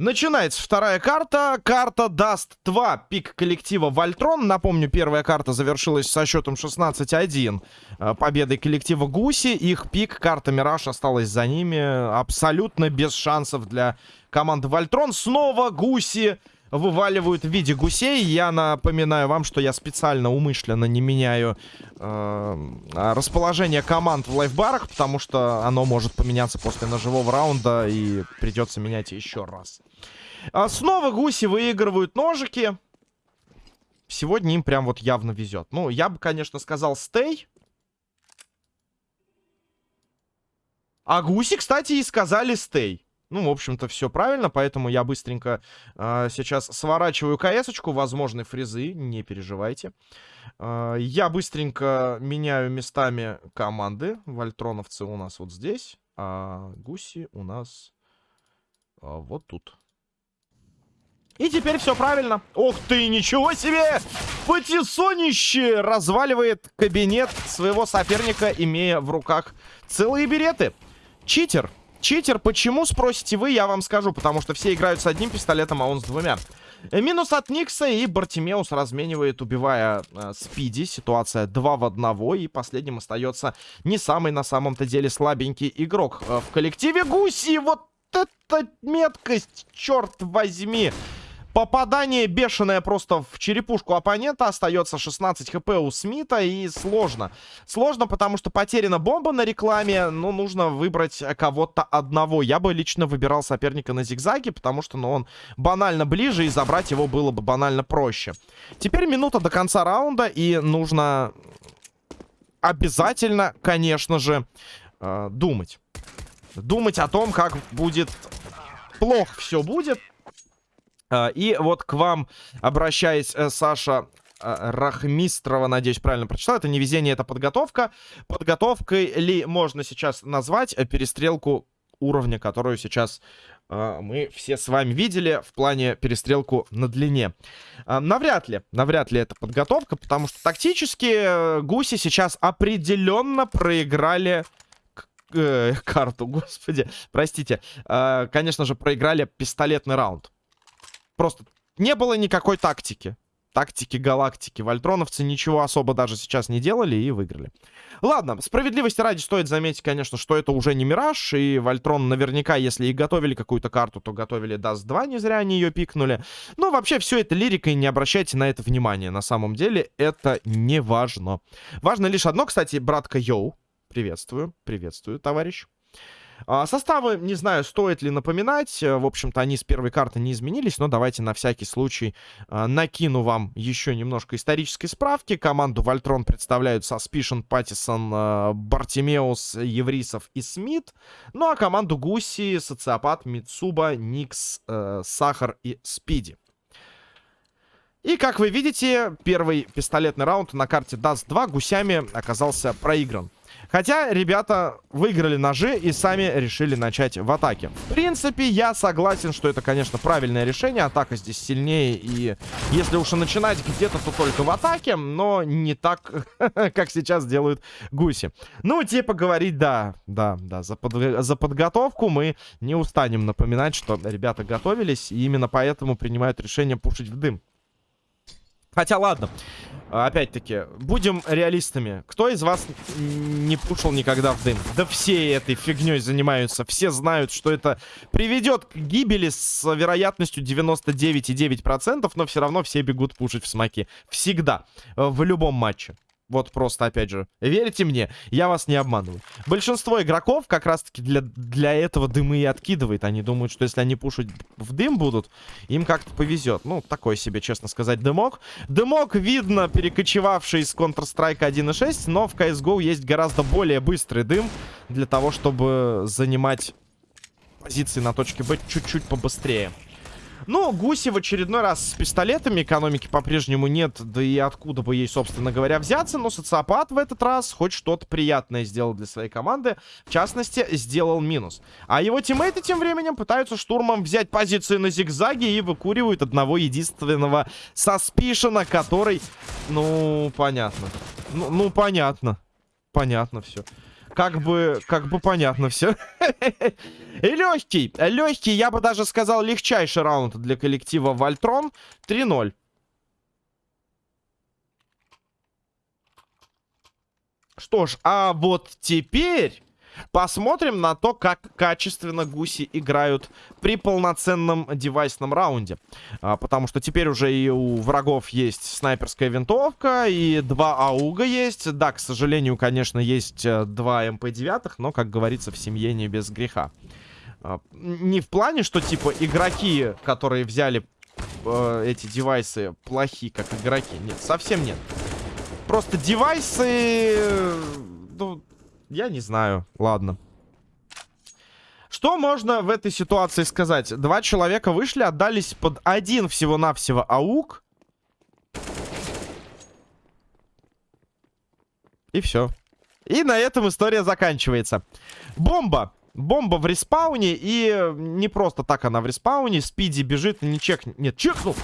Начинается вторая карта. Карта даст 2. Пик коллектива Вольтрон. Напомню, первая карта завершилась со счетом 16-1. Э, победой коллектива Гуси. Их пик, карта Мираж, осталась за ними. Абсолютно без шансов для команды Вольтрон. Снова Гуси вываливают в виде гусей. Я напоминаю вам, что я специально умышленно не меняю э, расположение команд в лайфбарах, потому что оно может поменяться после ножевого раунда и придется менять еще раз. А снова гуси выигрывают ножики. Сегодня им прям вот явно везет. Ну, я бы, конечно, сказал стей. А гуси, кстати, и сказали стей. Ну, в общем-то, все правильно, поэтому я быстренько э, сейчас сворачиваю КС-очку, возможны фрезы, не переживайте. Э, я быстренько меняю местами команды. Вольтроновцы у нас вот здесь, а гуси у нас э, вот тут. И теперь все правильно. Ох ты, ничего себе! Патисонище разваливает кабинет своего соперника, имея в руках целые береты. Читер. Читер, почему, спросите вы, я вам скажу. Потому что все играют с одним пистолетом, а он с двумя. Э, минус от Никса, и Бартимеус разменивает, убивая э, Спиди. Ситуация 2 в 1, и последним остается не самый на самом-то деле слабенький игрок э, в коллективе Гуси. Вот это меткость, черт возьми! Попадание бешеное просто в черепушку оппонента. Остается 16 хп у Смита. И сложно. Сложно, потому что потеряна бомба на рекламе. Ну, нужно выбрать кого-то одного. Я бы лично выбирал соперника на зигзаге, потому что ну, он банально ближе. И забрать его было бы банально проще. Теперь минута до конца раунда. И нужно обязательно, конечно же, э, думать. Думать о том, как будет... Плохо все будет. А, и вот к вам обращаясь, э, Саша а, Рахмистрова, надеюсь, правильно прочитал. Это не везение, это подготовка. Подготовкой ли можно сейчас назвать э, перестрелку уровня, которую сейчас э, мы все с вами видели в плане перестрелку на длине. Навряд ли, навряд ли это подготовка, потому что тактически э, гуси сейчас определенно проиграли карту, господи, простите. Конечно же, проиграли пистолетный раунд. Просто не было никакой тактики. Тактики галактики. Вольтроновцы ничего особо даже сейчас не делали и выиграли. Ладно, справедливости ради стоит заметить, конечно, что это уже не Мираж. И Вольтрон наверняка, если и готовили какую-то карту, то готовили Даст 2, не зря они ее пикнули. Но вообще все это лирика, и не обращайте на это внимания. На самом деле это не важно. Важно лишь одно, кстати, братка Йоу. Приветствую, приветствую, товарищ. А, составы, не знаю, стоит ли напоминать. Э, в общем-то, они с первой карты не изменились, но давайте на всякий случай а, накину вам еще немножко исторической справки. Команду Вольтрон представляют Suspicion, Паттисон, Бартимеус, Еврисов и Смит. Ну а команду Гуси, Социопат, Мицуба, Никс, э, Сахар и Спиди. И, как вы видите, первый пистолетный раунд на карте Dust 2 гусями оказался проигран. Хотя ребята выиграли ножи и сами решили начать в атаке. В принципе, я согласен, что это, конечно, правильное решение. Атака здесь сильнее. И если уж и начинать где-то, то только в атаке. Но не так, как сейчас делают гуси. Ну, типа говорить, да, да, да. За, под... за подготовку мы не устанем напоминать, что ребята готовились. И именно поэтому принимают решение пушить в дым. Хотя, ладно. Опять-таки, будем реалистами. Кто из вас не пушил никогда в дым? Да все этой фигней занимаются. Все знают, что это приведет к гибели с вероятностью 99,9%, но все равно все бегут пушить в смоки. Всегда. В любом матче. Вот просто, опять же, верьте мне, я вас не обманываю. Большинство игроков как раз-таки для, для этого дымы и откидывает. Они думают, что если они пушить в дым будут, им как-то повезет. Ну, такой себе, честно сказать, дымок. Дымок, видно, перекочевавший из Counter-Strike 1.6, но в CSGO есть гораздо более быстрый дым для того, чтобы занимать позиции на точке Б чуть-чуть побыстрее. Ну, Гуси в очередной раз с пистолетами. Экономики по-прежнему нет. Да и откуда бы ей, собственно говоря, взяться. Но социопат в этот раз хоть что-то приятное сделал для своей команды. В частности, сделал минус. А его тиммейты тем временем пытаются штурмом взять позиции на зигзаге и выкуривают одного единственного саспишена, который... Ну, понятно. Ну, ну понятно. Понятно все. Как бы, как бы понятно все. И легкий, легкий, я бы даже сказал, легчайший раунд для коллектива Вольтрон. 3-0. Что ж, а вот теперь посмотрим на то, как качественно гуси играют при полноценном девайсном раунде. А, потому что теперь уже и у врагов есть снайперская винтовка, и два ауга есть. Да, к сожалению, конечно, есть э, два МП-9, но, как говорится, в семье не без греха. А, не в плане, что, типа, игроки, которые взяли э, эти девайсы, плохие, как игроки. Нет, совсем нет. Просто девайсы... Ну, я не знаю. Ладно. Что можно в этой ситуации сказать? Два человека вышли, отдались под один всего-навсего аук. И все. И на этом история заканчивается. Бомба. Бомба в респауне. И не просто так она в респауне. Спиди бежит, не чек... Нет, чекнул.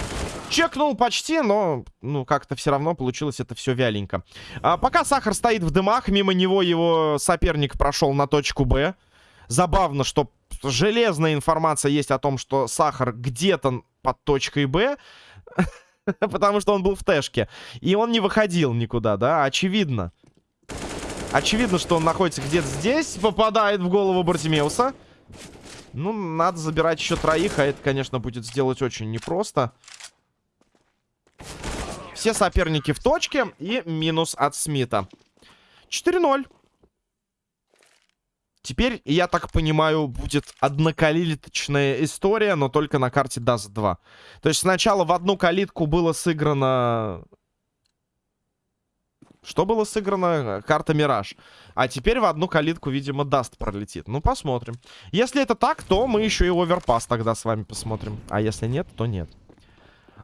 Чекнул почти, но, ну, как-то все равно получилось это все вяленько. А, пока Сахар стоит в дымах, мимо него его соперник прошел на точку Б. Забавно, что железная информация есть о том, что Сахар где-то под точкой Б. Потому что он был в тэшке. И он не выходил никуда, да? Очевидно. Очевидно, что он находится где-то здесь. Попадает в голову Бартимеуса. Ну, надо забирать еще троих, а это, конечно, будет сделать очень непросто. Все соперники в точке и минус от Смита. 4-0. Теперь, я так понимаю, будет однокалиточная история, но только на карте Dust 2. То есть сначала в одну калитку было сыграно... Что было сыграно? Карта Мираж. А теперь в одну калитку, видимо, Dust пролетит. Ну, посмотрим. Если это так, то мы еще и Overpass тогда с вами посмотрим. А если нет, то нет.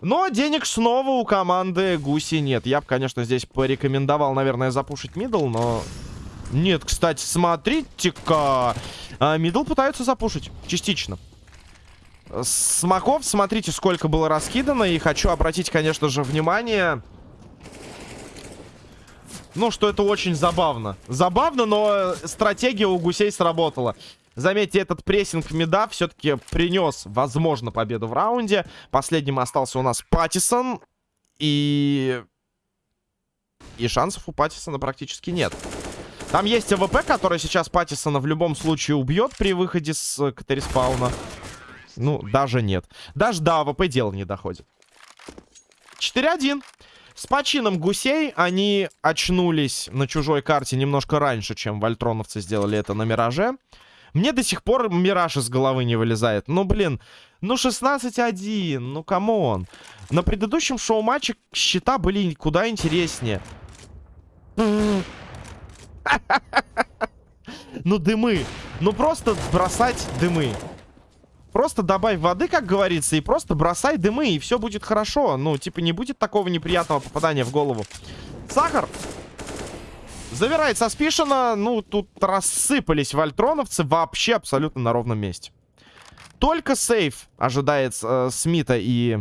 Но денег снова у команды Гуси нет. Я бы, конечно, здесь порекомендовал, наверное, запушить middle, но... Нет, кстати, смотрите-ка. А, middle пытаются запушить. Частично. Смоков, смотрите, сколько было раскидано. И хочу обратить, конечно же, внимание... Ну, что это очень забавно. Забавно, но стратегия у гусей сработала. Заметьте, этот прессинг мида все-таки принес, возможно, победу в раунде. Последним остался у нас Паттисон. И... И шансов у Паттисона практически нет. Там есть АВП, который сейчас Паттисона в любом случае убьет при выходе с КТ-респауна. Ну, даже нет. Даже до АВП дело не доходит. 4-1. С почином гусей они очнулись на чужой карте немножко раньше, чем вольтроновцы сделали это на Мираже. Мне до сих пор Мираж из головы не вылезает. Ну, блин, ну 16-1, ну come on. На предыдущем шоу-матче счета были куда интереснее. Ну, дымы. Ну, просто бросать дымы. Просто добавь воды, как говорится, и просто бросай дымы, и все будет хорошо. Ну, типа, не будет такого неприятного попадания в голову. Сахар Завирает со. Ну, тут рассыпались вольтроновцы вообще абсолютно на ровном месте. Только сейф ожидает э, Смита и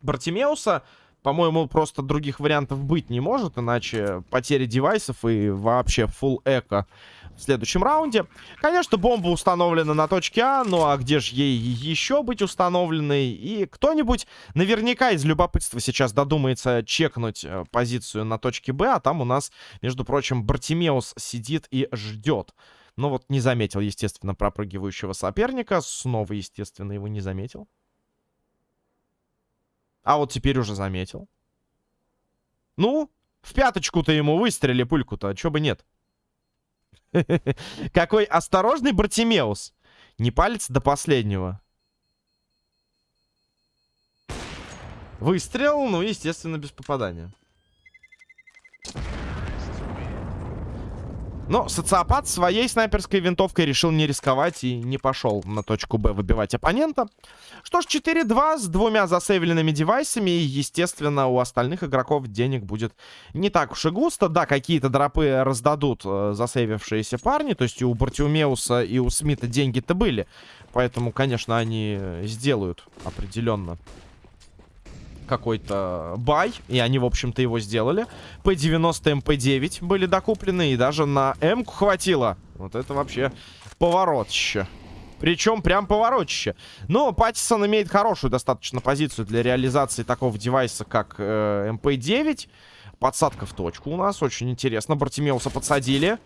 Бартимеуса. По-моему, просто других вариантов быть не может, иначе потери девайсов и вообще full эко в следующем раунде. Конечно, бомба установлена на точке А, ну а где же ей еще быть установленной? И кто-нибудь наверняка из любопытства сейчас додумается чекнуть э, позицию на точке Б, а там у нас, между прочим, Бартимеус сидит и ждет. Но вот не заметил, естественно, пропрыгивающего соперника. Снова, естественно, его не заметил. А вот теперь уже заметил. Ну, в пяточку-то ему выстрели пульку-то, а чё бы нет. Какой осторожный Бартимеус. Не палец до последнего. Выстрел, ну, естественно, без попадания. Но социопат своей снайперской винтовкой решил не рисковать и не пошел на точку Б выбивать оппонента. Что ж, 4-2 с двумя засейвленными девайсами. И, естественно, у остальных игроков денег будет не так уж и густо. Да, какие-то дропы раздадут э, засейвившиеся парни. То есть и у Бартиумеуса, и у Смита деньги-то были. Поэтому, конечно, они сделают определенно какой-то бай, и они, в общем-то, его сделали. P90, MP9 были докуплены, и даже на М-ку хватило. Вот это вообще поворотище. Причем прям поворотище. Но Паттисон имеет хорошую достаточно позицию для реализации такого девайса, как э, MP9. Подсадка в точку у нас. Очень интересно. Бартимеуса подсадили.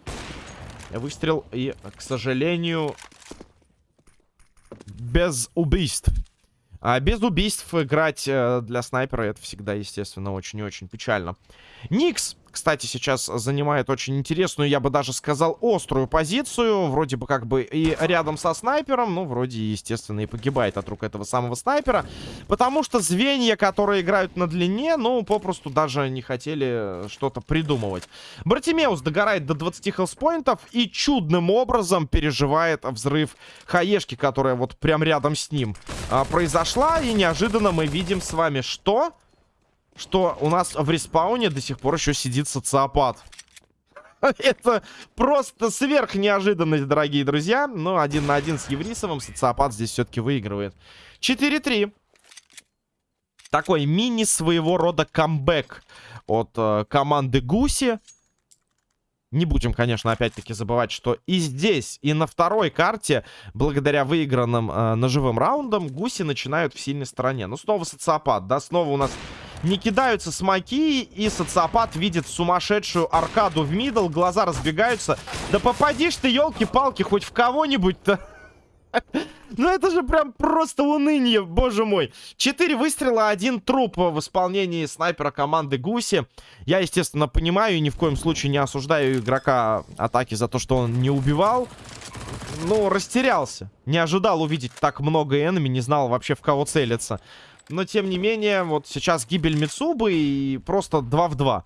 Выстрел. И, к сожалению, без убийств. А без убийств играть э, для снайпера это всегда, естественно, очень и очень печально. Никс кстати, сейчас занимает очень интересную, я бы даже сказал, острую позицию. Вроде бы как бы и рядом со снайпером, ну, вроде, естественно, и погибает от рук этого самого снайпера. Потому что звенья, которые играют на длине, ну, попросту даже не хотели что-то придумывать. Братимеус догорает до 20 хелспоинтов и чудным образом переживает взрыв хаешки, которая вот прям рядом с ним а, произошла. И неожиданно мы видим с вами что что у нас в респауне до сих пор еще сидит социопат. Это просто сверх неожиданность, дорогие друзья. Но один на один с Еврисовым социопат здесь все-таки выигрывает. 4-3. Такой мини своего рода камбэк от э, команды Гуси. Не будем, конечно, опять-таки забывать, что и здесь, и на второй карте, благодаря выигранным э, ножевым раундам, гуси начинают в сильной стороне. Ну, снова социопат, да, снова у нас не кидаются смоки, и социопат видит сумасшедшую аркаду в мидл, глаза разбегаются. Да попадишь ты, елки-палки, хоть в кого-нибудь-то. Ну это же прям просто уныние, боже мой. Четыре выстрела, один труп в исполнении снайпера команды Гуси. Я, естественно, понимаю и ни в коем случае не осуждаю игрока атаки за то, что он не убивал. Ну, растерялся. Не ожидал увидеть так много энеми, не знал вообще в кого целиться. Но, тем не менее, вот сейчас гибель Мицубы и просто 2 в 2.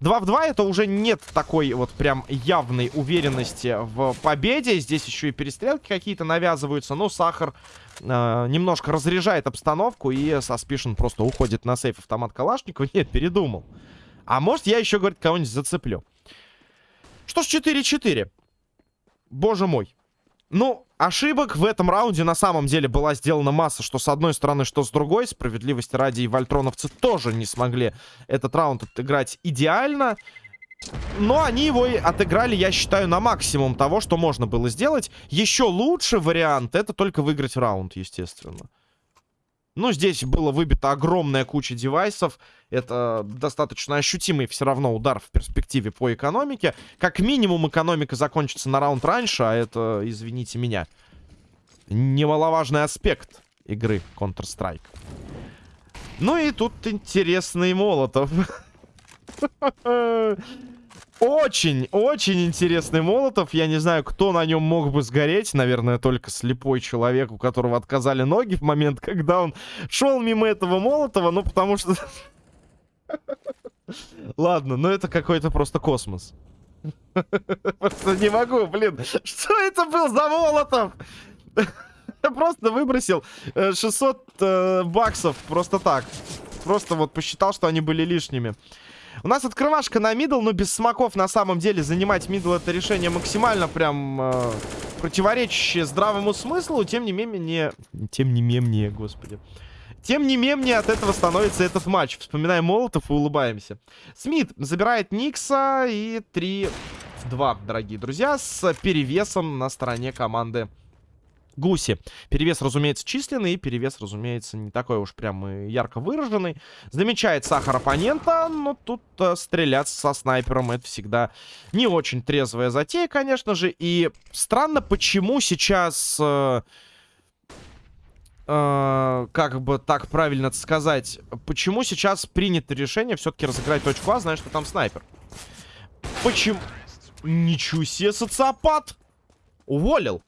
2 в 2 это уже нет такой вот прям явной уверенности в победе. Здесь еще и перестрелки какие-то навязываются. Но Сахар э, немножко разряжает обстановку. И Саспишн просто уходит на сейф автомат Калашникова. Нет, передумал. А может я еще, говорит, кого-нибудь зацеплю. Что ж, 4-4. Боже мой. Ну, ошибок в этом раунде на самом деле была сделана масса, что с одной стороны, что с другой. Справедливости ради и вольтроновцы тоже не смогли этот раунд отыграть идеально. Но они его и отыграли, я считаю, на максимум того, что можно было сделать. Еще лучше вариант это только выиграть раунд, естественно. Ну, здесь было выбито огромная куча девайсов. Это достаточно ощутимый все равно удар в перспективе по экономике. Как минимум экономика закончится на раунд раньше, а это, извините меня, немаловажный аспект игры Counter-Strike. Ну и тут интересный Молотов. Очень, очень интересный Молотов. Я не знаю, кто на нем мог бы сгореть. Наверное, только слепой человек, у которого отказали ноги в момент, когда он шел мимо этого Молотова. Ну, потому что... Ладно, ну это какой-то просто космос. Просто не могу, блин. Что это был за Молотов? Просто выбросил 600 э, э, баксов просто так. Просто вот посчитал, что они были лишними. У нас открывашка на middle, но без смоков на самом деле занимать middle это решение максимально прям э, противоречащее здравому смыслу. Тем не менее... Тем не менее, господи. Тем не менее, от этого становится этот матч. Вспоминаем Молотов и улыбаемся. Смит забирает Никса и 3-2, дорогие друзья, с перевесом на стороне команды Гуси. Перевес, разумеется, численный, перевес, разумеется, не такой уж прям и ярко выраженный. Замечает сахар оппонента, но тут э, стреляться со снайпером это всегда не очень трезвая затея, конечно же. И странно, почему сейчас... Э, э, как бы так правильно сказать, почему сейчас принято решение все-таки разыграть точку А, зная, что там снайпер. Почему? Ничего себе, социопат! Уволил.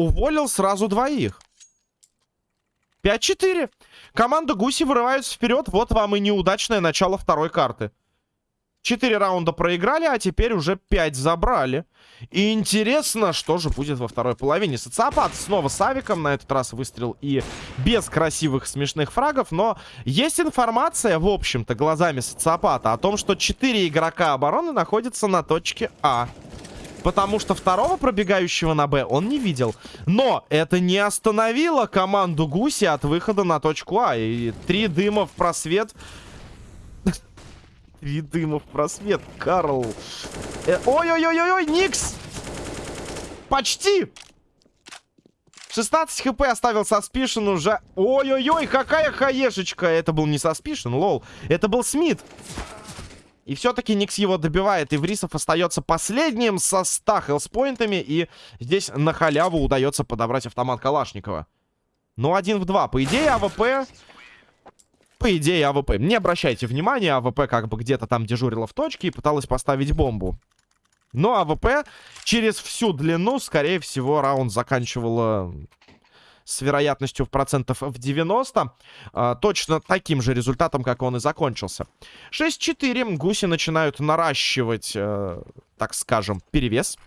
Уволил сразу двоих. 5-4. Команда Гуси вырывается вперед. Вот вам и неудачное начало второй карты. Четыре раунда проиграли, а теперь уже пять забрали. И интересно, что же будет во второй половине. Социопат снова с авиком. На этот раз выстрел и без красивых смешных фрагов. Но есть информация, в общем-то, глазами социопата о том, что четыре игрока обороны находятся на точке А. Потому что второго пробегающего на Б он не видел. Но это не остановило команду Гуси от выхода на точку А. И три дыма в просвет. Три дыма в просвет, Карл. Э, ой-ой-ой-ой, Никс! Почти! 16 хп оставил Саспишен уже. Ой-ой-ой, какая хаешечка. Это был не Саспишен, лол. Это был Смит. И все-таки Никс его добивает. И Врисов остается последним со 100 хелспоинтами. И здесь на халяву удается подобрать автомат Калашникова. Ну, один в два. По идее, АВП... По идее, АВП. Не обращайте внимания, АВП как бы где-то там дежурила в точке и пыталась поставить бомбу. Но АВП через всю длину, скорее всего, раунд заканчивала с вероятностью в процентов в 90. А, точно таким же результатом, как он и закончился. 6-4. Гуси начинают наращивать, э, так скажем, перевес.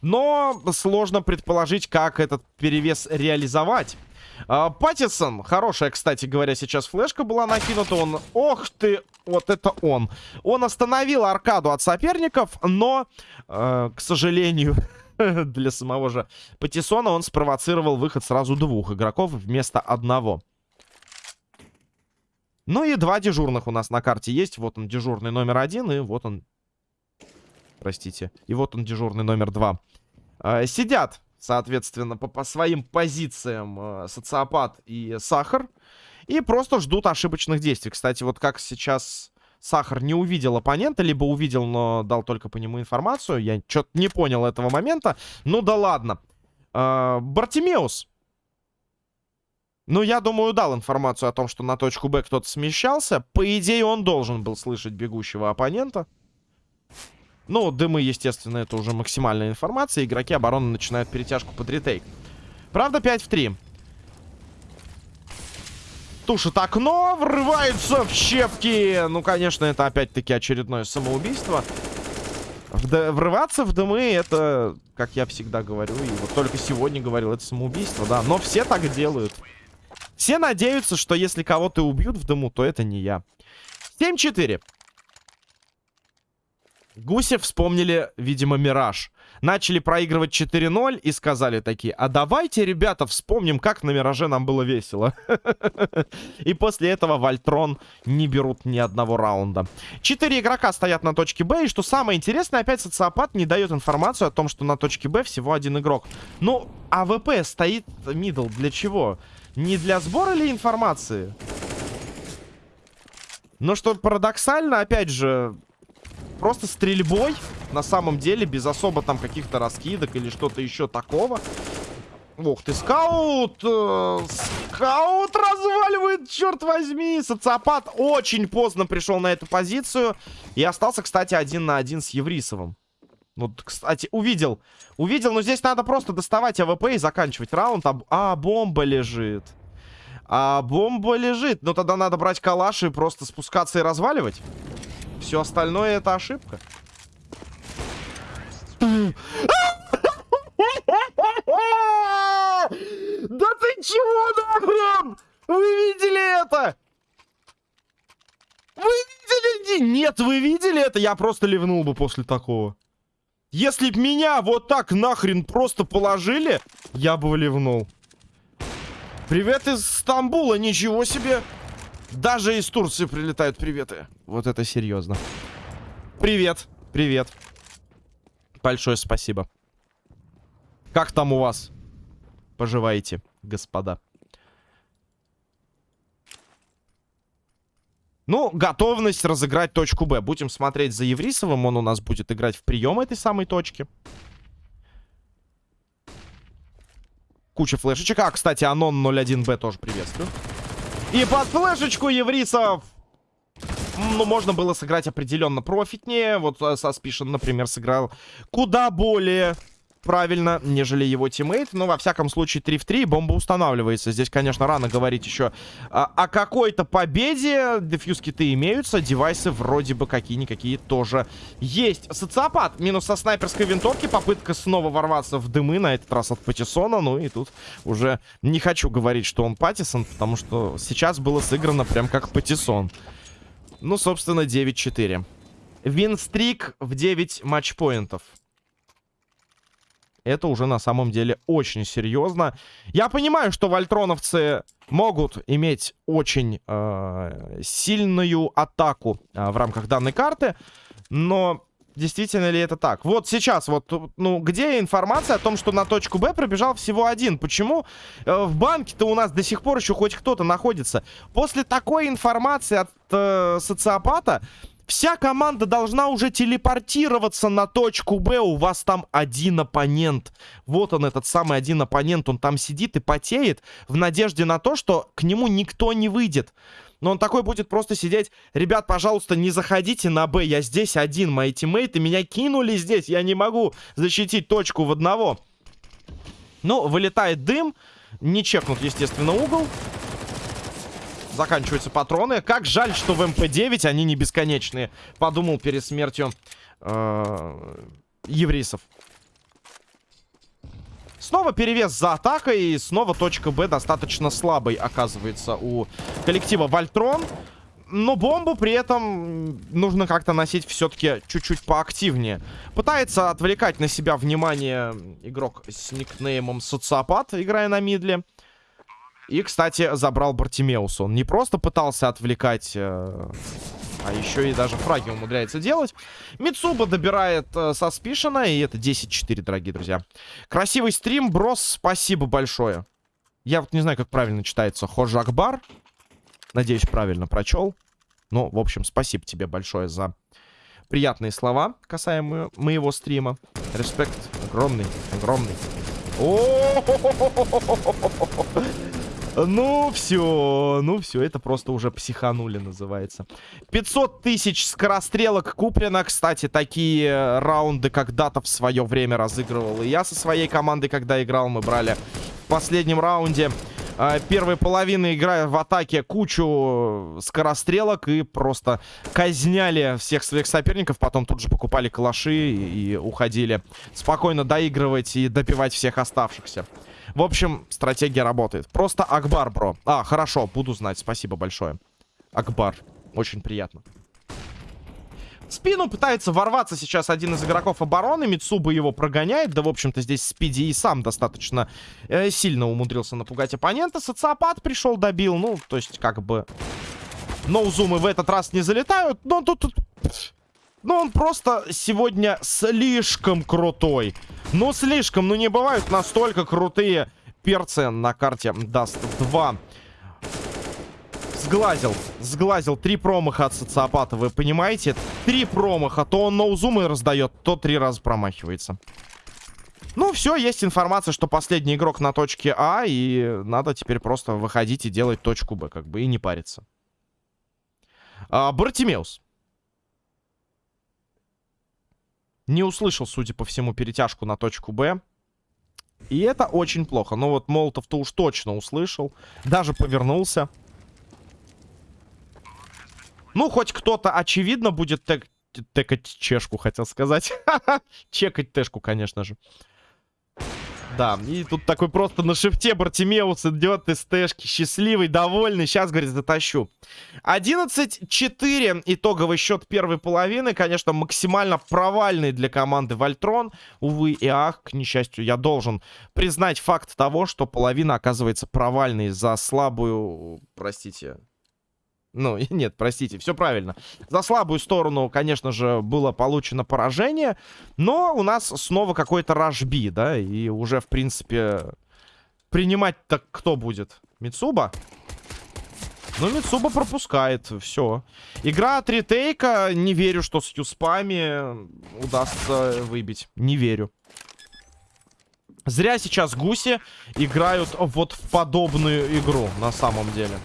Но сложно предположить, как этот перевес реализовать. А, Паттисон, хорошая, кстати говоря, сейчас флешка была накинута. Он, ох ты, вот это он. Он остановил аркаду от соперников, но, э, к сожалению, для самого же Патисона он спровоцировал выход сразу двух игроков вместо одного. Ну и два дежурных у нас на карте есть. Вот он дежурный номер один, и вот он... Простите. И вот он дежурный номер два. Э, сидят соответственно, по, по своим позициям э, социопат и сахар. И просто ждут ошибочных действий. Кстати, вот как сейчас сахар не увидел оппонента, либо увидел, но дал только по нему информацию. Я что-то не понял этого момента. Ну да ладно. Э, Бартимеус. Ну, я думаю, дал информацию о том, что на точку Б кто-то смещался. По идее, он должен был слышать бегущего оппонента. Ну, дымы, естественно, это уже максимальная информация. Игроки обороны начинают перетяжку под ретейк. Правда, 5 в 3. Тушит окно, врывается в щепки. Ну, конечно, это опять-таки очередное самоубийство. Вд врываться в дымы, это, как я всегда говорю, и вот только сегодня говорил, это самоубийство, да. Но все так делают. Все надеются, что если кого-то убьют в дыму, то это не я. 7-4. Гуси вспомнили, видимо, Мираж. Начали проигрывать 4-0 и сказали такие, а давайте, ребята, вспомним, как на Мираже нам было весело. И после этого Вольтрон не берут ни одного раунда. Четыре игрока стоят на точке Б, и что самое интересное, опять социопат не дает информацию о том, что на точке Б всего один игрок. Ну, АВП стоит middle для чего? Не для сбора ли информации? Но что парадоксально, опять же, Просто стрельбой, на самом деле, без особо там каких-то раскидок или что-то еще такого. Ух ты, скаут! Э, скаут разваливает, черт возьми! Социопат очень поздно пришел на эту позицию. И остался, кстати, один на один с Еврисовым. Вот, кстати, увидел. Увидел, но здесь надо просто доставать АВП и заканчивать раунд. А, а бомба лежит. А бомба лежит. Ну тогда надо брать калаш и просто спускаться и разваливать. Все остальное это ошибка. Да ты чего нахрен? Вы видели это? Вы видели? Нет, вы видели это? Я просто ливнул бы после такого. Если б меня вот так нахрен просто положили, я бы ливнул. Привет из Стамбула, ничего себе. Даже из Турции прилетают приветы. Вот это серьезно. Привет, привет. Большое спасибо. Как там у вас? Поживаете, господа. Ну, готовность разыграть точку Б. Будем смотреть за Еврисовым. Он у нас будет играть в прием этой самой точки. Куча флешечек. А, кстати, Анон 01Б тоже приветствую. И под флешечку еврисов ну, можно было сыграть определенно профитнее. Вот э, Саспишен, например, сыграл куда более правильно, нежели его teammate. Но, во всяком случае, 3 в 3, бомба устанавливается. Здесь, конечно, рано говорить еще о, о какой-то победе. Дефьюз-киты имеются, девайсы вроде бы какие-никакие тоже есть. Социопат минус со снайперской винтовки. Попытка снова ворваться в дымы, на этот раз от Патисона. Ну и тут уже не хочу говорить, что он Патисон, потому что сейчас было сыграно прям как Патисон. Ну, собственно, 9-4. Винстрик в 9 матчпоинтов. Это уже на самом деле очень серьезно. Я понимаю, что вольтроновцы могут иметь очень э, сильную атаку э, в рамках данной карты, но действительно ли это так? Вот сейчас вот, ну, где информация о том, что на точку Б пробежал всего один? Почему э, в банке-то у нас до сих пор еще хоть кто-то находится? После такой информации от э, социопата Вся команда должна уже телепортироваться на точку Б. У вас там один оппонент. Вот он, этот самый один оппонент. Он там сидит и потеет в надежде на то, что к нему никто не выйдет. Но он такой будет просто сидеть. Ребят, пожалуйста, не заходите на Б. Я здесь один. Мои тиммейты меня кинули здесь. Я не могу защитить точку в одного. Ну, вылетает дым. Не чекнут, естественно, угол. Заканчиваются патроны. Как жаль, что в МП-9 они не бесконечные. Подумал перед смертью э еврейцев. Снова перевес за атакой. И снова точка Б достаточно слабой оказывается у коллектива Вольтрон. Но бомбу при этом нужно как-то носить все-таки чуть-чуть поактивнее. Пытается отвлекать на себя внимание игрок с никнеймом Социопат, играя на мидле. И, кстати, забрал Бартимеус. Он не просто пытался отвлекать, э, а еще и даже фраги умудряется делать. Мицуба добирает э, со спишена, и это 10-4, дорогие друзья. Красивый стрим, брос, спасибо большое. Я вот не знаю, как правильно читается. Хожа Акбар. Надеюсь, правильно прочел. Ну, в общем, спасибо тебе большое за приятные слова касаемо моего стрима. Респект огромный, огромный. Ну, все, ну все, это просто уже психанули называется. 500 тысяч скорострелок куплено. Кстати, такие раунды когда-то в свое время разыгрывал и я со своей командой, когда играл. Мы брали в последнем раунде э, первой половины, играя в атаке, кучу скорострелок и просто казняли всех своих соперников. Потом тут же покупали калаши и, и уходили спокойно доигрывать и добивать всех оставшихся. В общем, стратегия работает. Просто Акбар, бро. А, хорошо, буду знать. Спасибо большое. Акбар. Очень приятно. В спину пытается ворваться сейчас один из игроков обороны. Мицуба его прогоняет. Да, в общем-то, здесь Спиди и сам достаточно э, сильно умудрился напугать оппонента. Социопат пришел, добил. Ну, то есть, как бы... Ноузумы в этот раз не залетают. Но тут... тут... Ну, он просто сегодня слишком крутой. Ну, слишком. Ну, не бывают настолько крутые перцы на карте Dust 2. Сглазил. Сглазил. Три промаха от социопата, вы понимаете? Три промаха. То он ноузумы раздает, то три раза промахивается. Ну, все, есть информация, что последний игрок на точке А, и надо теперь просто выходить и делать точку Б, как бы, и не париться. А, Бартимеус. Не услышал, судя по всему, перетяжку на точку Б. И это очень плохо. Но вот Молотов-то уж точно услышал. Даже повернулся. Ну, хоть кто-то, очевидно, будет тек чешку, хотел сказать. Чекать тэшку, конечно же. Да, и тут такой просто на шифте Бартимеус идет из тэшки. Счастливый, довольный. Сейчас, говорит, затащу. 11-4. Итоговый счет первой половины. Конечно, максимально провальный для команды Вольтрон. Увы и ах, к несчастью, я должен признать факт того, что половина оказывается провальной за слабую, простите, ну, нет, простите, все правильно. За слабую сторону, конечно же, было получено поражение. Но у нас снова какой-то рашби, да? И уже, в принципе, принимать-то кто будет? Мицуба? Ну, Мицуба пропускает, все. Игра от ретейка, не верю, что с юспами удастся выбить. Не верю. Зря сейчас гуси играют вот в подобную игру, на самом деле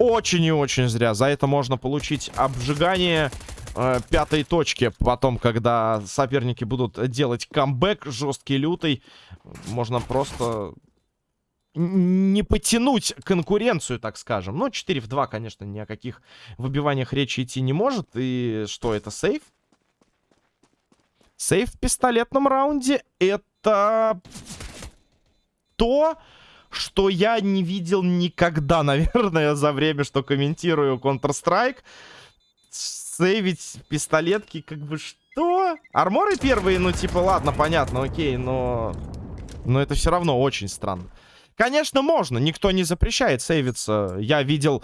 очень и очень зря. За это можно получить обжигание э, пятой точки. Потом, когда соперники будут делать камбэк жесткий, лютый, можно просто не потянуть конкуренцию, так скажем. Но 4 в 2, конечно, ни о каких выбиваниях речи идти не может. И что это, сейф? Сейф в пистолетном раунде это то, что я не видел никогда, наверное, за время, что комментирую Counter-Strike. сейвить пистолетки, как бы что? Арморы первые, ну типа, ладно, понятно, окей, но... Но это все равно очень странно. Конечно, можно, никто не запрещает сейвиться. Я видел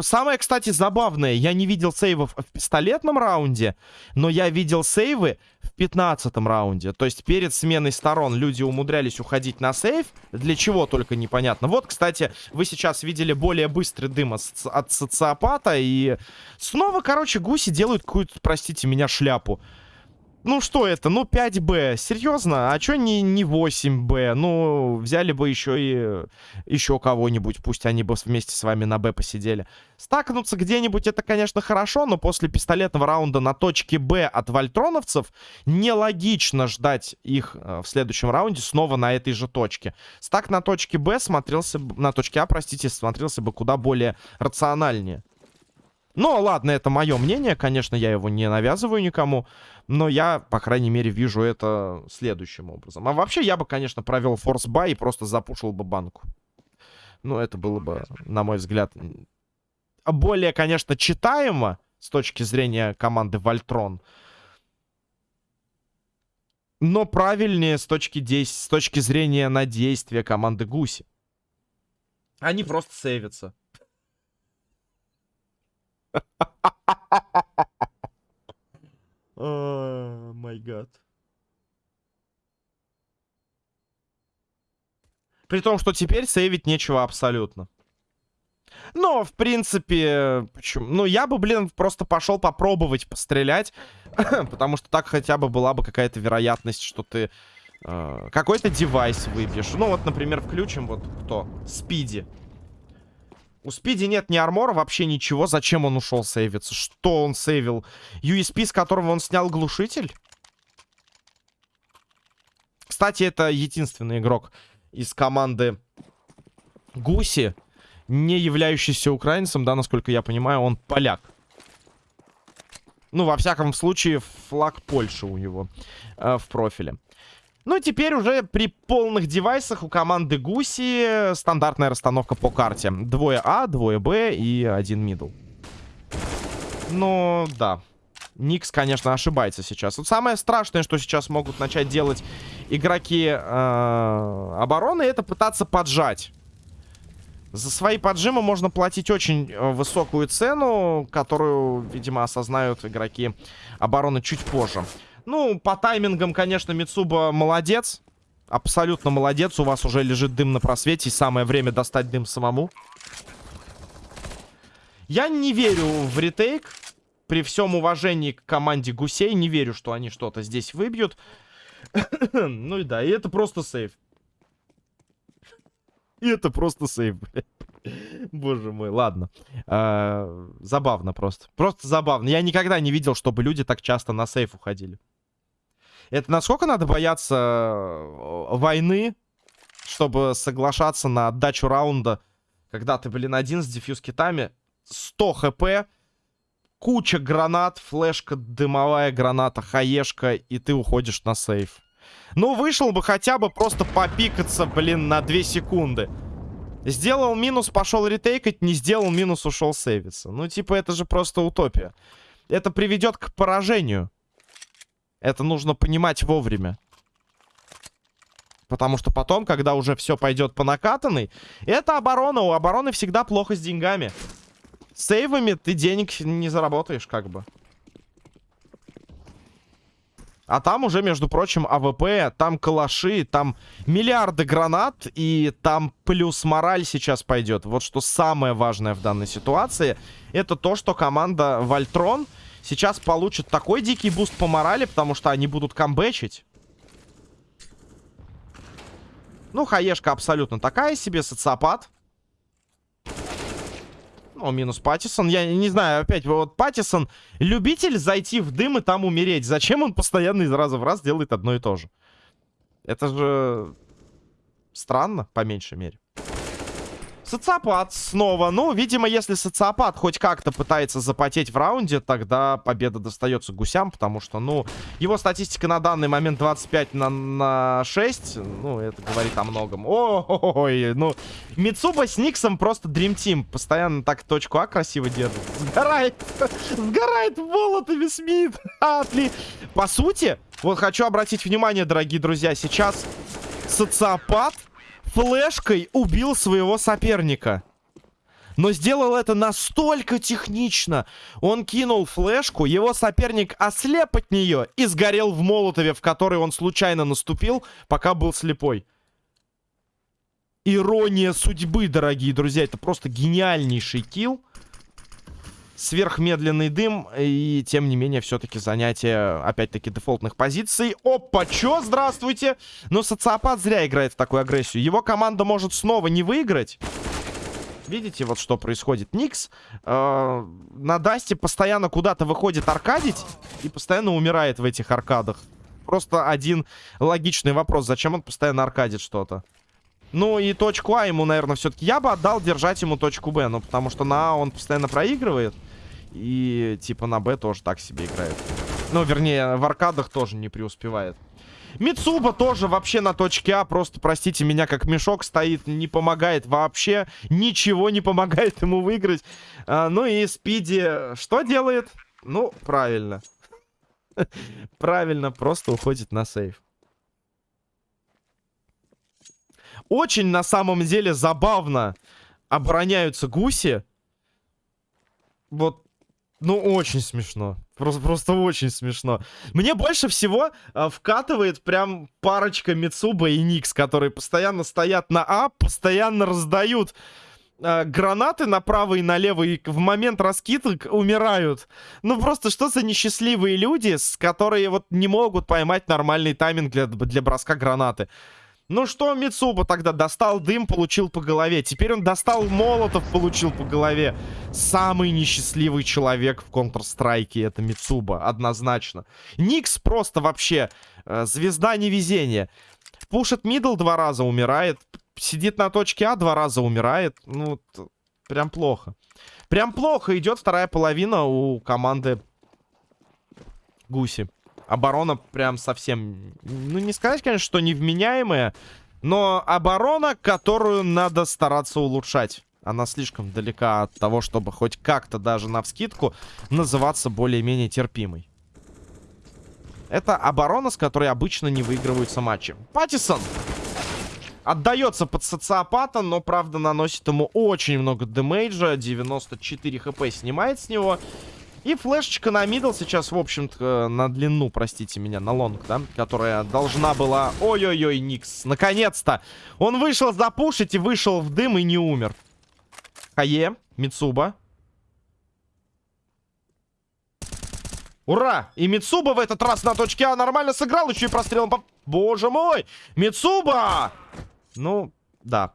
Самое, кстати, забавное, я не видел сейвов в пистолетном раунде, но я видел сейвы в пятнадцатом раунде. То есть перед сменой сторон люди умудрялись уходить на сейв. Для чего только непонятно. Вот, кстати, вы сейчас видели более быстрый дым от социопата. И снова, короче, гуси делают какую-то, простите меня, шляпу. Ну, что это? Ну, 5Б. Серьезно? А чё не, не 8Б? Ну, взяли бы еще и еще кого-нибудь. Пусть они бы вместе с вами на Б посидели. Стакнуться где-нибудь это, конечно, хорошо, но после пистолетного раунда на точке Б от вольтроновцев нелогично ждать их э, в следующем раунде снова на этой же точке. Стак на точке Б смотрелся... На точке А, простите, смотрелся бы куда более рациональнее. Ну, ладно, это мое мнение, конечно, я его не навязываю никому. Но я, по крайней мере, вижу это следующим образом. А вообще, я бы, конечно, провел force buy и просто запушил бы банку. Ну, это было бы, на мой взгляд, более, конечно, читаемо с точки зрения команды Вольтрон. Но правильнее с точки, с точки зрения на действия команды Гуси. Они просто сейвятся. Май гад. При том, что теперь сейвить нечего абсолютно. Но, в принципе, почему? Ну, я бы, блин, просто пошел попробовать пострелять. потому что так хотя бы была бы какая-то вероятность, что ты э, какой-то девайс выбьешь. Ну, вот, например, включим вот кто? Спиди. У Спиди нет ни армора, вообще ничего. Зачем он ушел сейвиться? Что он сейвил? USP, с которого он снял глушитель? Кстати, это единственный игрок из команды Гуси, не являющийся украинцем, да, насколько я понимаю, он поляк. Ну, во всяком случае, флаг Польши у него э, в профиле. Ну, теперь уже при полных девайсах у команды Гуси стандартная расстановка по карте. Двое А, двое Б и один мидл. Ну, да. Никс, конечно, ошибается сейчас. Вот самое страшное, что сейчас могут начать делать игроки э, обороны, это пытаться поджать. За свои поджимы можно платить очень э, высокую цену, которую, видимо, осознают игроки обороны чуть позже. Ну, по таймингам, конечно, Мицуба молодец. Абсолютно молодец. У вас уже лежит дым на просвете. И самое время достать дым самому. Я не верю в ретейк. При всем уважении к команде гусей. Не верю, что они что-то здесь выбьют. ну и да, и это просто сейв. И это просто сейв. Боже мой, ладно. А, забавно просто. Просто забавно. Я никогда не видел, чтобы люди так часто на сейф уходили. Это насколько надо бояться э, войны, чтобы соглашаться на отдачу раунда, когда ты, блин, один с дефьюз китами, 100 хп, куча гранат, флешка, дымовая граната, хаешка, и ты уходишь на сейф. Ну, вышел бы хотя бы просто попикаться, блин, на 2 секунды. Сделал минус, пошел ретейкать, не сделал минус, ушел сейвиться. Ну, типа, это же просто утопия. Это приведет к поражению. Это нужно понимать вовремя. Потому что потом, когда уже все пойдет по накатанной, это оборона. У обороны всегда плохо с деньгами. Сейвами ты денег не заработаешь, как бы. А там уже, между прочим, АВП, там калаши, там миллиарды гранат, и там плюс мораль сейчас пойдет. Вот что самое важное в данной ситуации, это то, что команда Вольтрон сейчас получат такой дикий буст по морали, потому что они будут камбэчить. Ну, хаешка абсолютно такая себе, социопат. Ну, минус Паттисон. Я не знаю, опять, вот Паттисон любитель зайти в дым и там умереть. Зачем он постоянно из раза в раз делает одно и то же? Это же странно, по меньшей мере. Социопат снова. Ну, видимо, если социопат хоть как-то пытается запотеть в раунде, тогда победа достается гусям, потому что, ну, его статистика на данный момент 25 на, на 6. Ну, это говорит о многом. Ой, ну, Мицуба с Никсом просто Dream Team. Постоянно так точку А красиво держит. Сгорает. Сгорает молотами Смит. Отли. По сути, вот хочу обратить внимание, дорогие друзья, сейчас социопат флешкой убил своего соперника. Но сделал это настолько технично. Он кинул флешку, его соперник ослеп от нее и сгорел в молотове, в который он случайно наступил, пока был слепой. Ирония судьбы, дорогие друзья. Это просто гениальнейший килл. Сверхмедленный дым. И, тем не менее, все-таки занятие, опять-таки, дефолтных позиций. Опа, чё? Здравствуйте! Но социопат зря играет в такую агрессию. Его команда может снова не выиграть. Видите, вот что происходит. Никс э, на Дасте постоянно куда-то выходит аркадить и постоянно умирает в этих аркадах. Просто один логичный вопрос. Зачем он постоянно аркадит что-то? Ну и точку А ему, наверное, все-таки... Я бы отдал держать ему точку Б. Ну, потому что на А он постоянно проигрывает. И типа на Б тоже так себе играет. Ну, вернее, в аркадах тоже не преуспевает. Мицуба тоже вообще на точке А. Просто, простите меня, как мешок стоит. Не помогает вообще. Ничего не помогает ему выиграть. А, ну и Спиди что делает? Ну, правильно. Правильно, просто уходит на сейф. Очень, на самом деле, забавно обороняются гуси. Вот ну, очень смешно. Просто, просто очень смешно. Мне больше всего э, вкатывает прям парочка Мицуба и Никс, которые постоянно стоят на А, постоянно раздают э, гранаты направо и налево, и в момент раскидок умирают. Ну, просто что за несчастливые люди, с которые вот не могут поймать нормальный тайминг для, для броска гранаты. Ну что, Мицуба тогда достал дым, получил по голове. Теперь он достал молотов, получил по голове. Самый несчастливый человек в Counter-Strike это Мицуба, однозначно. Никс просто вообще э, звезда невезения. Пушит мидл два раза, умирает. Сидит на точке А, два раза умирает. Ну, прям плохо. Прям плохо идет вторая половина у команды Гуси оборона прям совсем... Ну, не сказать, конечно, что невменяемая, но оборона, которую надо стараться улучшать. Она слишком далека от того, чтобы хоть как-то даже на вскидку называться более-менее терпимой. Это оборона, с которой обычно не выигрываются матчи. Паттисон отдается под социопата, но, правда, наносит ему очень много демейджа. 94 хп снимает с него. И флешечка на middle сейчас, в общем-то, на длину, простите меня, на long, да? Которая должна была... Ой-ой-ой, Никс, наконец-то! Он вышел запушить и вышел в дым и не умер. Хае, Мицуба. Ура! И Мицуба в этот раз на точке А нормально сыграл, еще и прострелом по... Боже мой! Мицуба! Ну, да.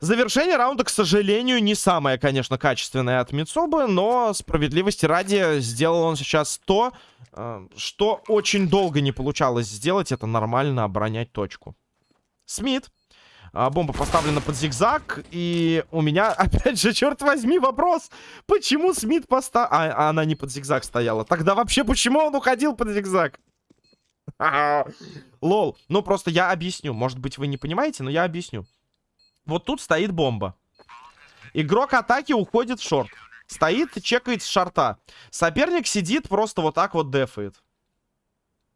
Завершение раунда, к сожалению, не самое, конечно, качественное от Мицубы, но справедливости ради сделал он сейчас то, э, что очень долго не получалось сделать. Это нормально оборонять точку. Смит. А, бомба поставлена под зигзаг. И у меня, опять же, черт возьми, вопрос. Почему Смит поставил... А, а она не под зигзаг стояла. Тогда вообще почему он уходил под зигзаг? Lol. Ну, просто я объясню. Может быть, вы не понимаете, но я объясню. Вот тут стоит бомба. Игрок атаки уходит в short. Стоит чекает с шорта. Соперник сидит, просто вот так вот дефает.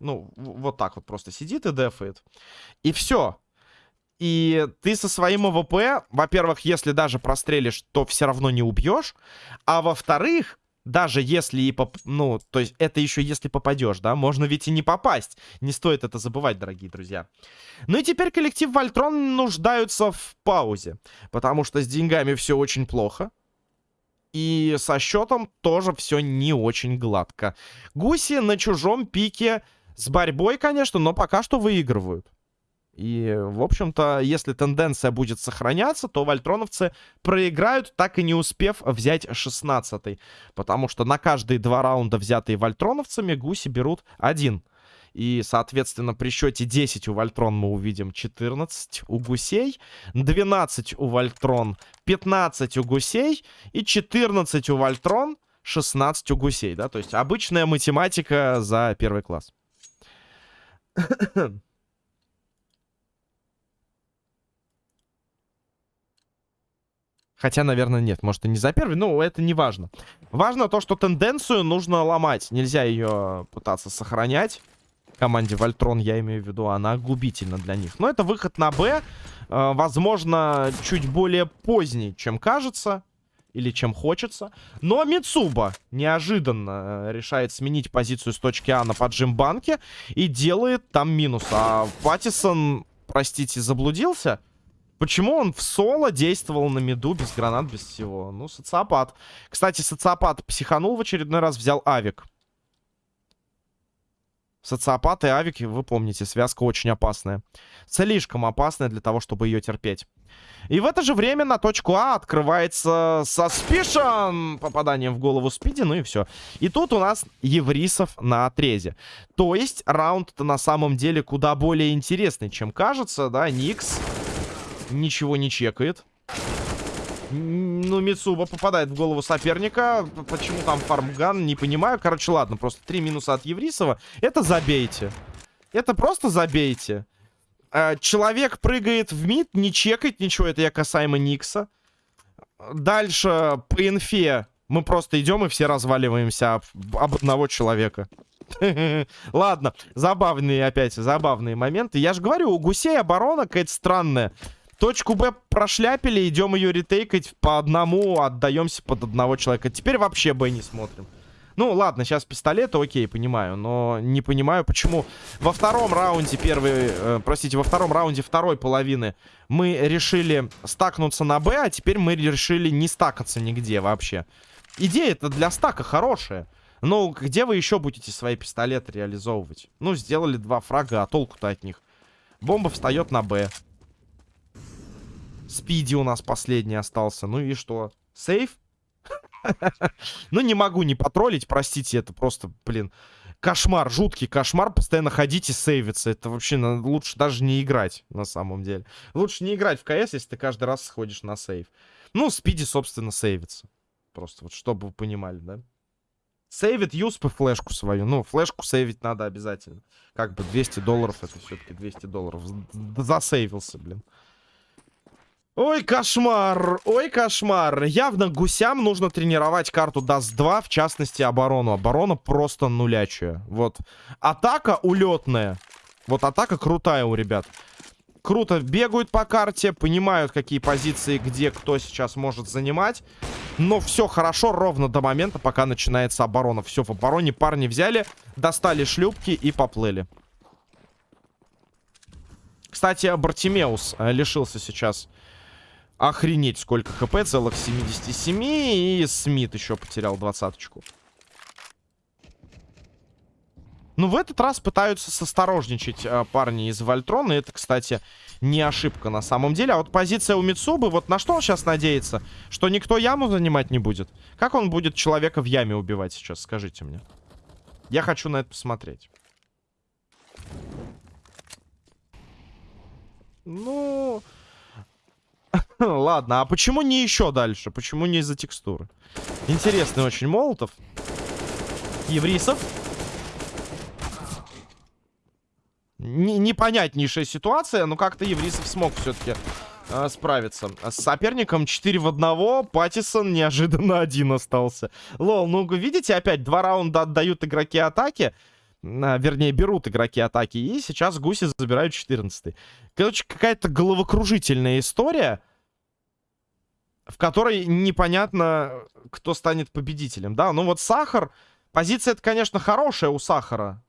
Ну, вот так вот просто сидит и дефает. И все. И ты со своим АВП, во-первых, если даже прострелишь, то все равно не убьешь. А во-вторых, даже если и поп... Ну, то есть это еще если попадешь, да? Можно ведь и не попасть. Не стоит это забывать, дорогие друзья. Ну и теперь коллектив Вольтрон нуждаются в паузе. Потому что с деньгами все очень плохо. И со счетом тоже все не очень гладко. Гуси на чужом пике с борьбой, конечно, но пока что выигрывают. И, в общем-то, если тенденция будет сохраняться, то вольтроновцы проиграют, так и не успев взять 16-й. Потому что на каждые два раунда, взятые вольтроновцами, гуси берут один. И, соответственно, при счете 10 у Вольтрон мы увидим 14 у гусей, 12 у Вольтрон, 15 у гусей и 14 у Вольтрон, 16 у гусей, да? То есть обычная математика за первый класс. Хотя, наверное, нет. Может, и не за первый. Но это не важно. Важно то, что тенденцию нужно ломать. Нельзя ее пытаться сохранять. Команде Вольтрон, я имею в виду, она губительна для них. Но это выход на Б. Э, возможно, чуть более поздний, чем кажется. Или чем хочется. Но Мицуба неожиданно э, решает сменить позицию с точки А на поджим банке. И делает там минус. А Паттисон, простите, заблудился. Почему он в соло действовал на миду без гранат, без всего? Ну, социопат. Кстати, социопат психанул в очередной раз, взял авик. Социопат и авик, вы помните, связка очень опасная. Слишком опасная для того, чтобы ее терпеть. И в это же время на точку А открывается Suspicion. Попаданием в голову Спиди, ну и все. И тут у нас Еврисов на отрезе. То есть раунд-то на самом деле куда более интересный, чем кажется, да, Никс ничего не чекает. Ну, Мицуба попадает в голову соперника. Почему там фармган, не понимаю. Короче, ладно, просто три минуса от Еврисова. Это забейте. Это просто забейте. А, человек прыгает в мид, не чекает ничего. Это я касаемо Никса. Дальше по инфе мы просто идем и все разваливаемся об, об одного человека. Ладно, забавные опять, забавные моменты. Я же говорю, у гусей оборона какая-то странная. Точку Б прошляпили, идем ее ретейкать по одному, отдаемся под одного человека. Теперь вообще Б не смотрим. Ну, ладно, сейчас пистолеты, окей, понимаю. Но не понимаю, почему во втором раунде первый... Э, простите, во втором раунде второй половины мы решили стакнуться на Б, а теперь мы решили не стакаться нигде вообще. Идея-то для стака хорошая. Ну, где вы еще будете свои пистолеты реализовывать? Ну, сделали два фрага, а толку-то от них? Бомба встает на Б. Спиди у нас последний остался. Ну и что? Сейф? Ну, не могу не потроллить, простите, это просто, блин, кошмар, жуткий кошмар. Постоянно ходить и сейвиться. Это вообще лучше даже не играть, на самом деле. Лучше не играть в КС, если ты каждый раз сходишь на сейв. Ну, Спиди, собственно, сейвится. Просто вот, чтобы вы понимали, да? Сейвит юспы флешку свою. Ну, флешку сейвить надо обязательно. Как бы 200 долларов, это все-таки 200 долларов. Засейвился, блин. Ой, кошмар, ой, кошмар. Явно гусям нужно тренировать карту Даст 2, в частности, оборону. Оборона просто нулячая. Вот. Атака улетная. Вот атака крутая у ребят. Круто бегают по карте, понимают, какие позиции, где кто сейчас может занимать. Но все хорошо ровно до момента, пока начинается оборона. Все, в обороне парни взяли, достали шлюпки и поплыли. Кстати, Бартимеус э, лишился сейчас Охренеть, сколько хп, целых 77. И Смит еще потерял двадцаточку. Ну, в этот раз пытаются состорожничать э, парни из Вольтрона. И это, кстати, не ошибка на самом деле. А вот позиция у Мицубы, вот на что он сейчас надеется? Что никто яму занимать не будет? Как он будет человека в яме убивать сейчас, скажите мне. Я хочу на это посмотреть. Ну... Ладно, а почему не еще дальше? Почему не из-за текстуры? Интересный очень Молотов. Еврисов. Н непонятнейшая ситуация, но как-то Еврисов смог все-таки э, справиться. С соперником 4 в 1. Паттисон неожиданно один остался. Лол, ну видите, опять два раунда отдают игроки атаки. Вернее, берут игроки атаки. И сейчас гуси забирают 14 -й. Короче, какая-то головокружительная история в которой непонятно, кто станет победителем. Да, ну вот Сахар... Позиция это, конечно, хорошая у Сахара.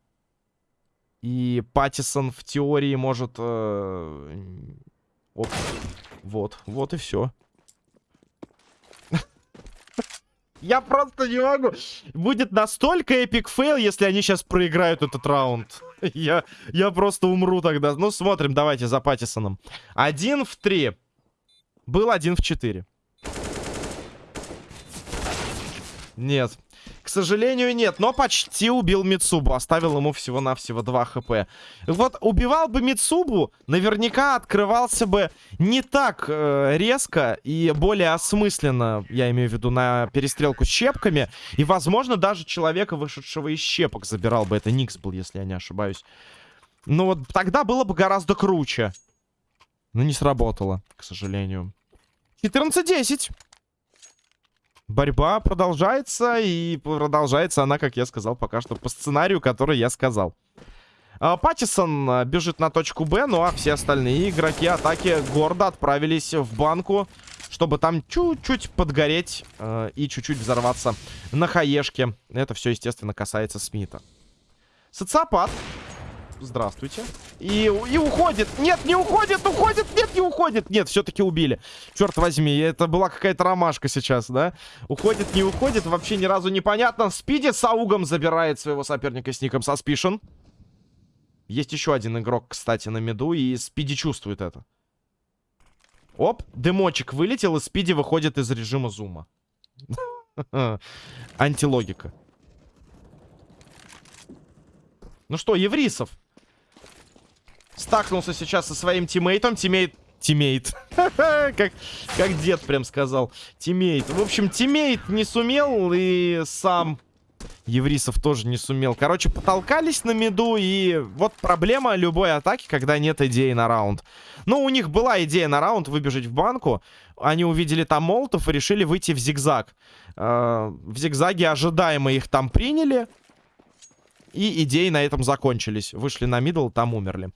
И Паттисон в теории может... Э... Оп. Вот, вот и все. Я просто не могу. Будет настолько epic fail, если они сейчас проиграют этот раунд. я, я просто умру тогда. Ну, смотрим, давайте за Паттисоном. Один в три. Был один в четыре. Нет. К сожалению, нет. Но почти убил Мицубу. Оставил ему всего-навсего 2 хп. Вот убивал бы Мицубу, наверняка открывался бы не так э, резко и более осмысленно, я имею в виду, на перестрелку с щепками. И, возможно, даже человека, вышедшего из щепок, забирал бы. Это Никс был, если я не ошибаюсь. Но вот тогда было бы гораздо круче. Но не сработало, к сожалению. 14-10. Борьба продолжается, и продолжается она, как я сказал, пока что по сценарию, который я сказал. А, Паттисон а, бежит на точку Б, ну а все остальные игроки атаки гордо отправились в банку, чтобы там чуть-чуть подгореть э, и чуть-чуть взорваться на хаешке. Это все, естественно, касается Смита. Социопат Здравствуйте. И, и уходит. Нет, не уходит, уходит. Нет, не уходит. Нет, все-таки убили. Черт возьми, это была какая-то ромашка сейчас, да? Уходит, не уходит. Вообще ни разу непонятно. Спиди с аугом забирает своего соперника с ником Suspicion. Есть еще один игрок, кстати, на меду. И Спиди чувствует это. Оп, дымочек вылетел, и Спиди выходит из режима зума. Антилогика. Ну что, Еврисов? Стакнулся сейчас со своим тиммейтом. Тиммейт... Тиммейт. как, как дед прям сказал. Тиммейт. В общем, тиммейт не сумел и сам... Еврисов тоже не сумел. Короче, потолкались на миду, и вот проблема любой атаки, когда нет идеи на раунд. Ну, у них была идея на раунд выбежать в банку. Они увидели там молотов и решили выйти в зигзаг. Э -э в зигзаге ожидаемо их там приняли. И идеи на этом закончились. Вышли на мидл, там умерли.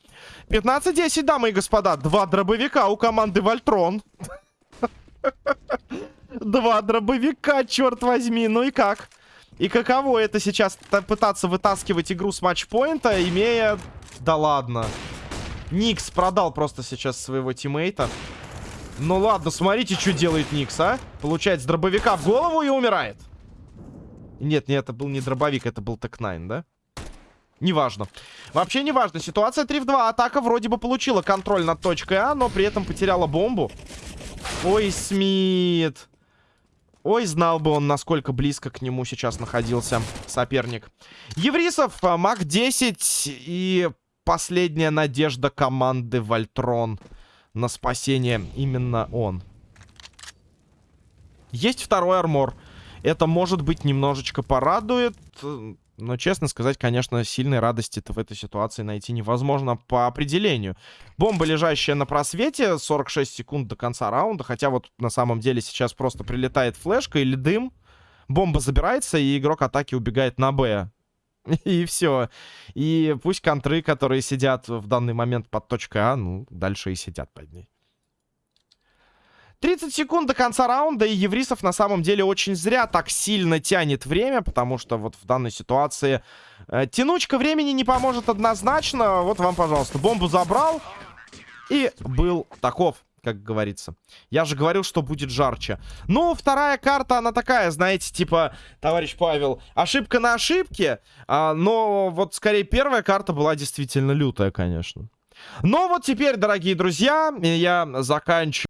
15-10, дамы и господа. Два дробовика у команды Вольтрон. Два дробовика, черт возьми. Ну и как? И каково это сейчас пытаться вытаскивать игру с матчпоинта, имея... Да ладно. Никс продал просто сейчас своего тиммейта. Ну ладно, смотрите, что делает Никс, а. Получает с дробовика в голову и умирает. Нет, нет, это был не дробовик, это был Tec-9, да? Неважно. Вообще неважно. Ситуация 3 в 2. Атака вроде бы получила контроль над точкой А, но при этом потеряла бомбу. Ой, Смит. Ой, знал бы он, насколько близко к нему сейчас находился соперник. Еврисов, а, MAC-10 и последняя надежда команды Вольтрон на спасение. Именно он. Есть второй армор. Это, может быть, немножечко порадует. Но, честно сказать, конечно, сильной радости-то в этой ситуации найти невозможно по определению. Бомба, лежащая на просвете, 46 секунд до конца раунда. Хотя вот на самом деле сейчас просто прилетает флешка или дым. Бомба забирается, и игрок атаки убегает на Б. И все. И пусть контры, которые сидят в данный момент под точкой А, ну, дальше и сидят под ней. 30 секунд до конца раунда, и Еврисов на самом деле очень зря так сильно тянет время, потому что вот в данной ситуации э, тянучка времени не поможет однозначно. Вот вам, пожалуйста, бомбу забрал и был таков как говорится. Я же говорил, что будет жарче. Ну, вторая карта, она такая, знаете, типа, товарищ Павел, ошибка на ошибке. А, но вот, скорее, первая карта была действительно лютая, конечно. Но вот теперь, дорогие друзья, я заканчиваю.